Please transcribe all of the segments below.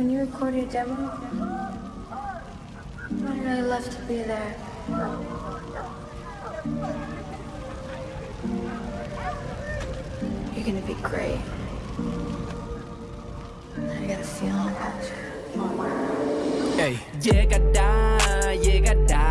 when you record your demo, I'd really love to be there. You're gonna be great. I got a feeling about you. Ey, llegará, llegará.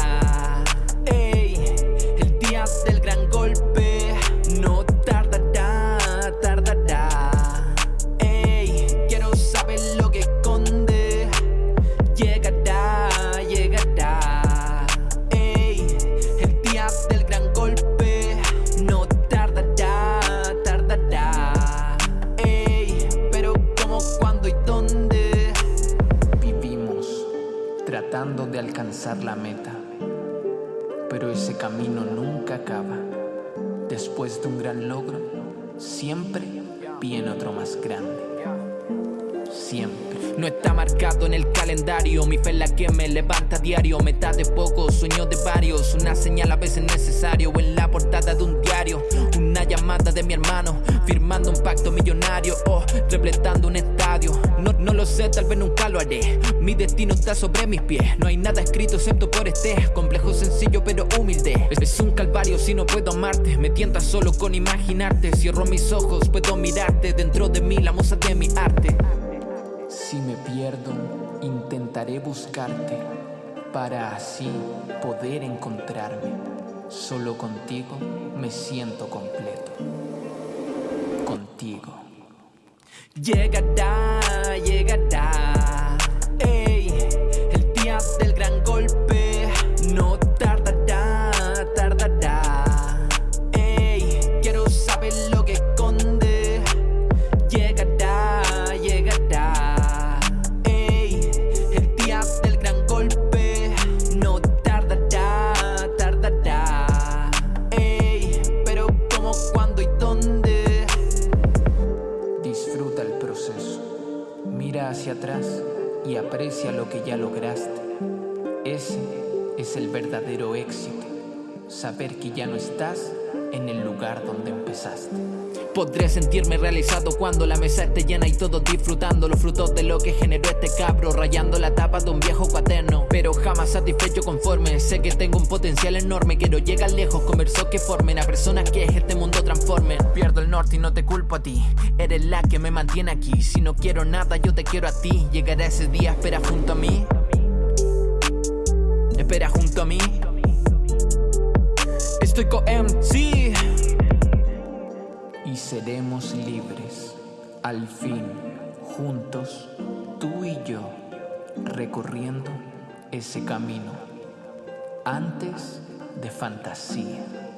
Tratando de alcanzar la meta, pero ese camino nunca acaba. Después de un gran logro, siempre viene otro más grande. Siempre. No está marcado en el calendario, mi fe es la que me levanta a diario. Meta de pocos, sueños de varios, una señal a veces necesario. O en la portada de un diario, una llamada de mi hermano, firmando un pacto millonario o repletando un estadio. No, no lo sé, tal vez nunca lo haré. Mi destino está sobre mis pies, no hay nada escrito excepto por este complejo, sencillo pero humilde. Es, es un calvario si no puedo amarte, me tientas solo con imaginarte. Cierro mis ojos, puedo mirarte dentro de mí, la musa de mi arte. Pierdo, intentaré buscarte para así poder encontrarme. Solo contigo me siento completo. Contigo. Llegará, llegará. Ey, el día del gran golpe no tardará, tardará. Ey, quiero saber Hacia atrás y aprecia lo que ya lograste. Ese es el verdadero éxito. Saber que ya no estás en el lugar donde empezaste. Podré sentirme realizado cuando la mesa esté llena y todos disfrutando los frutos de lo que generó este cabro, rayando la tapa de un viejo cuaderno. Pero jamás satisfecho conforme, sé que tengo un potencial enorme, quiero llegar lejos con versos que formen a personas que este mundo transformen. Pierdo el norte y no te culpo a ti, eres la que me mantiene aquí. Si no quiero nada, yo te quiero a ti. Llegará ese día, espera junto a mí. Espera junto a mí. Estoy con MC seremos libres. Al fin, juntos, tú y yo, recorriendo ese camino antes de fantasía.